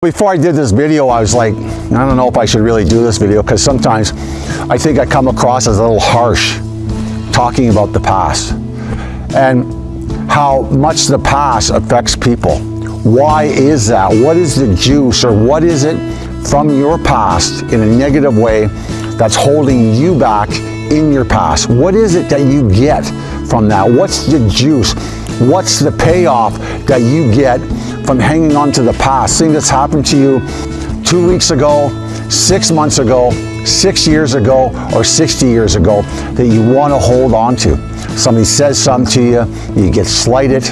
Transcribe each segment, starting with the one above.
Before I did this video, I was like, I don't know if I should really do this video because sometimes I think I come across as a little harsh talking about the past and how much the past affects people. Why is that? What is the juice or what is it from your past in a negative way that's holding you back in your past? What is it that you get from that? What's the juice? What's the payoff that you get from hanging on to the past, thing that's happened to you two weeks ago, six months ago, six years ago, or 60 years ago that you want to hold on to. Somebody says something to you, you get slighted.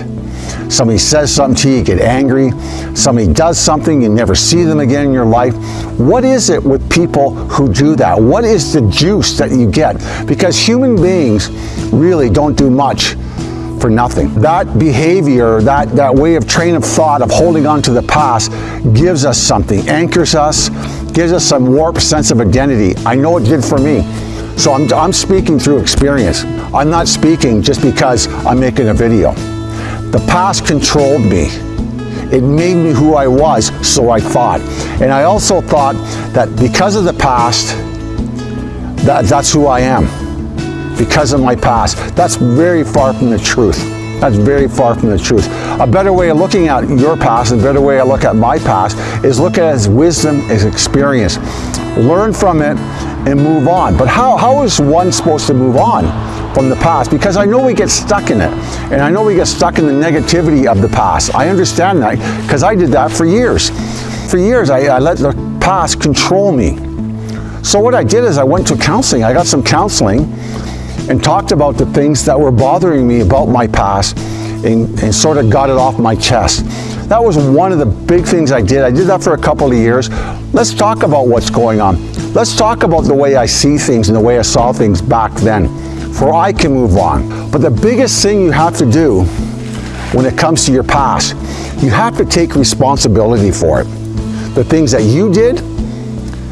Somebody says something to you, you get angry. Somebody does something, you never see them again in your life. What is it with people who do that? What is the juice that you get? Because human beings really don't do much for nothing. That behavior, that, that way of train of thought of holding on to the past gives us something, anchors us, gives us some warped sense of identity. I know it did for me. So I'm, I'm speaking through experience. I'm not speaking just because I'm making a video. The past controlled me. It made me who I was, so I thought. And I also thought that because of the past, that, that's who I am because of my past. That's very far from the truth. That's very far from the truth. A better way of looking at your past, a better way to look at my past, is look at as wisdom, as experience. Learn from it and move on. But how, how is one supposed to move on from the past? Because I know we get stuck in it. And I know we get stuck in the negativity of the past. I understand that because I did that for years. For years, I, I let the past control me. So what I did is I went to counseling. I got some counseling and talked about the things that were bothering me about my past and, and, sort of got it off my chest. That was one of the big things I did. I did that for a couple of years. Let's talk about what's going on. Let's talk about the way I see things and the way I saw things back then, for I can move on. But the biggest thing you have to do when it comes to your past, you have to take responsibility for it. The things that you did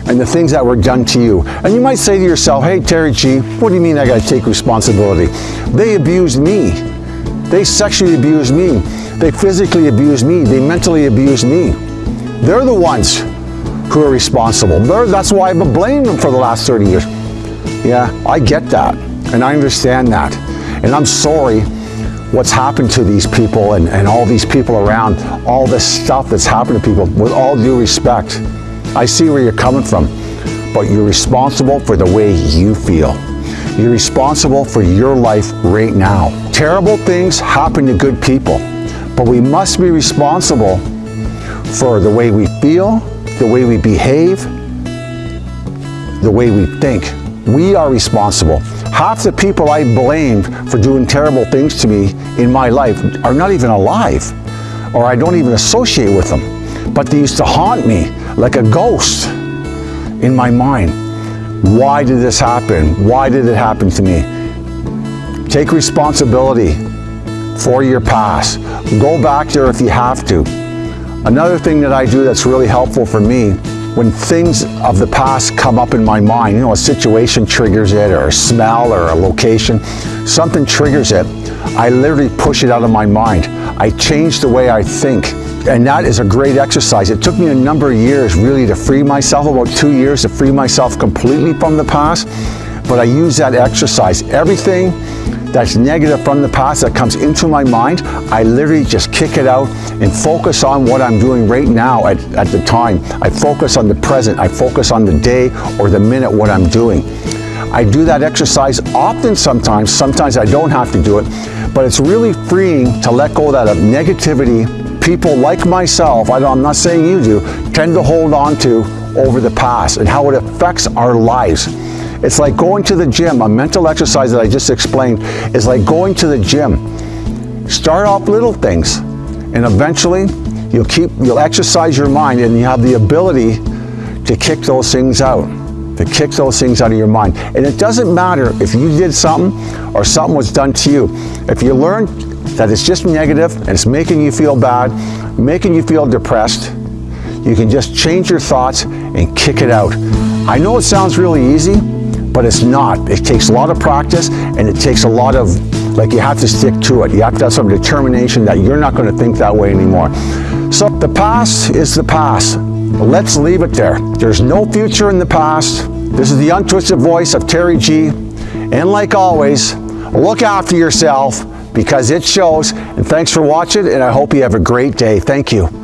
and the things that were done to you. And you might say to yourself, hey, Terry G, what do you mean I got to take responsibility? They abused me. They sexually abused me. They physically abused me. They mentally abused me. They're the ones who are responsible. They're, that's why I've been blaming them for the last 30 years. Yeah, I get that. And I understand that. And I'm sorry what's happened to these people and, and all these people around, all this stuff that's happened to people, with all due respect. I see where you're coming from, but you're responsible for the way you feel. You're responsible for your life right now. Terrible things happen to good people, but we must be responsible for the way we feel, the way we behave, the way we think. We are responsible. Half the people I blamed for doing terrible things to me in my life are not even alive, or I don't even associate with them but they used to haunt me like a ghost in my mind. Why did this happen? Why did it happen to me? Take responsibility for your past. Go back there if you have to. Another thing that I do that's really helpful for me, when things of the past come up in my mind, you know, a situation triggers it, or a smell, or a location, something triggers it, I literally push it out of my mind. I change the way I think. And that is a great exercise. It took me a number of years really to free myself, about two years to free myself completely from the past. But I use that exercise. Everything that's negative from the past that comes into my mind, I literally just kick it out and focus on what I'm doing right now at, at the time. I focus on the present. I focus on the day or the minute what I'm doing. I do that exercise often sometimes. Sometimes I don't have to do it. But it's really freeing to let go of that of negativity people like myself, I'm not saying you do, tend to hold on to over the past and how it affects our lives. It's like going to the gym. A mental exercise that I just explained is like going to the gym. Start off little things and eventually you'll keep, you'll exercise your mind and you have the ability to kick those things out, to kick those things out of your mind. And it doesn't matter if you did something or something was done to you. If you learn that it's just negative and it's making you feel bad, making you feel depressed, you can just change your thoughts and kick it out. I know it sounds really easy, but it's not. It takes a lot of practice and it takes a lot of, like you have to stick to it. You have to have some determination that you're not going to think that way anymore. So the past is the past. Let's leave it there. There's no future in the past. This is the untwisted voice of Terry G. And like always, look after yourself because it shows. And thanks for watching, and I hope you have a great day. Thank you.